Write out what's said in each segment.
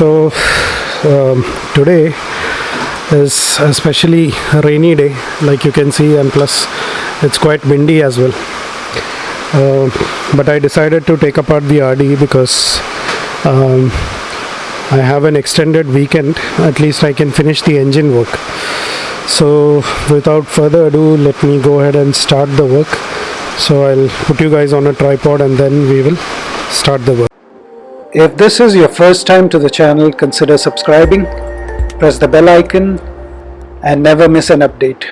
So um, today is especially a rainy day, like you can see, and plus it's quite windy as well. Uh, but I decided to take apart the RD because um, I have an extended weekend. At least I can finish the engine work. So without further ado, let me go ahead and start the work. So I'll put you guys on a tripod and then we will start the work. If this is your first time to the channel, consider subscribing, press the bell icon and never miss an update.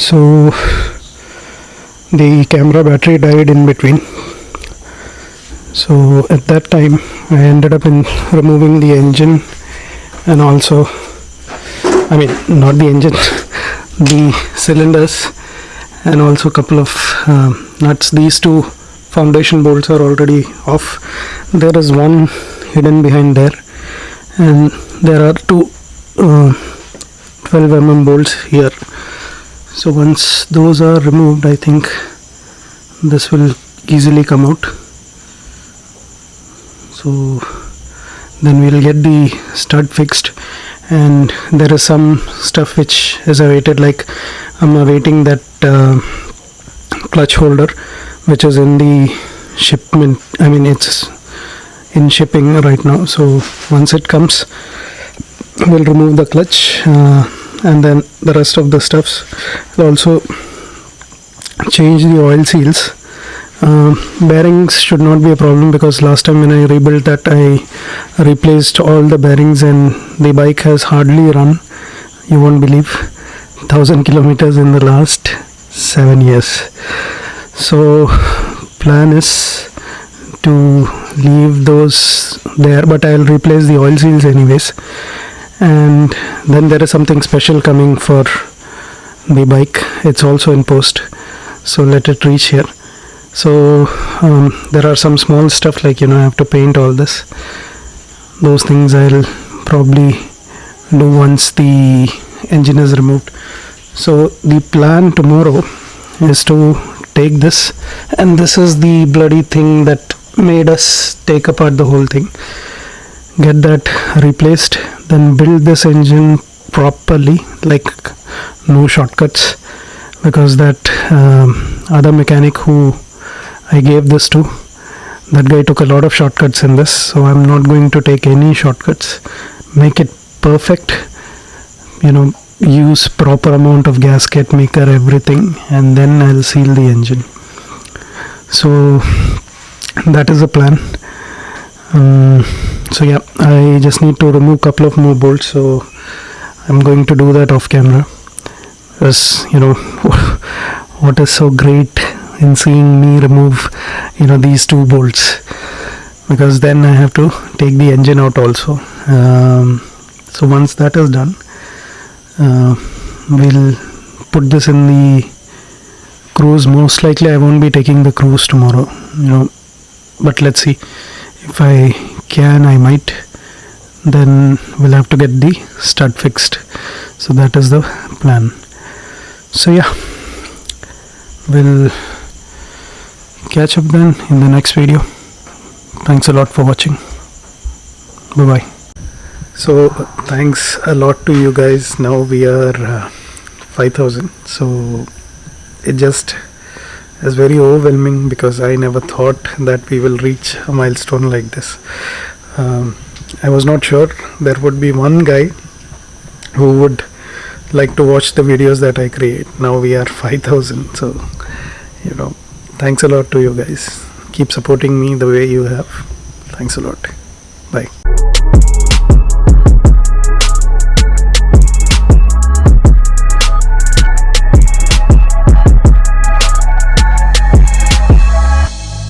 So the camera battery died in between. So at that time I ended up in removing the engine and also I mean not the engine the cylinders and also a couple of uh, nuts. These two foundation bolts are already off. There is one hidden behind there and there are two uh, 12 mm bolts here so once those are removed I think this will easily come out. So then we'll get the stud fixed. And there is some stuff which is awaited like I'm awaiting that uh, clutch holder which is in the shipment I mean it's in shipping right now. So once it comes we'll remove the clutch uh, and then the rest of the stuffs will also change the oil seals. Uh, bearings should not be a problem because last time when I rebuilt that I replaced all the bearings and the bike has hardly run you won't believe 1000 kilometers in the last 7 years. So plan is to leave those there but I'll replace the oil seals anyways and then there is something special coming for the bike. It's also in post. So let it reach here. So um, there are some small stuff like you know I have to paint all this. Those things I'll probably do once the engine is removed. So the plan tomorrow is to take this. And this is the bloody thing that made us take apart the whole thing get that replaced then build this engine properly like no shortcuts because that um, other mechanic who I gave this to that guy took a lot of shortcuts in this so I'm not going to take any shortcuts. Make it perfect you know use proper amount of gasket maker everything and then I'll seal the engine. So that is the plan. Um, so yeah I just need to remove couple of more bolts so I'm going to do that off camera. Because you know what is so great in seeing me remove you know these two bolts? Because then I have to take the engine out also. Um, so once that is done uh, we'll put this in the Cruze. Most likely I won't be taking the Cruze tomorrow you know. But let's see if I can I might then we'll have to get the stud fixed. So that is the plan. So yeah we'll catch up then in the next video. Thanks a lot for watching. Bye bye so thanks a lot to you guys. Now we are uh, 5000 so it just is very overwhelming because I never thought that we will reach a milestone like this. Um, I was not sure there would be one guy who would like to watch the videos that I create. Now we are 5000 so you know thanks a lot to you guys. Keep supporting me the way you have. Thanks a lot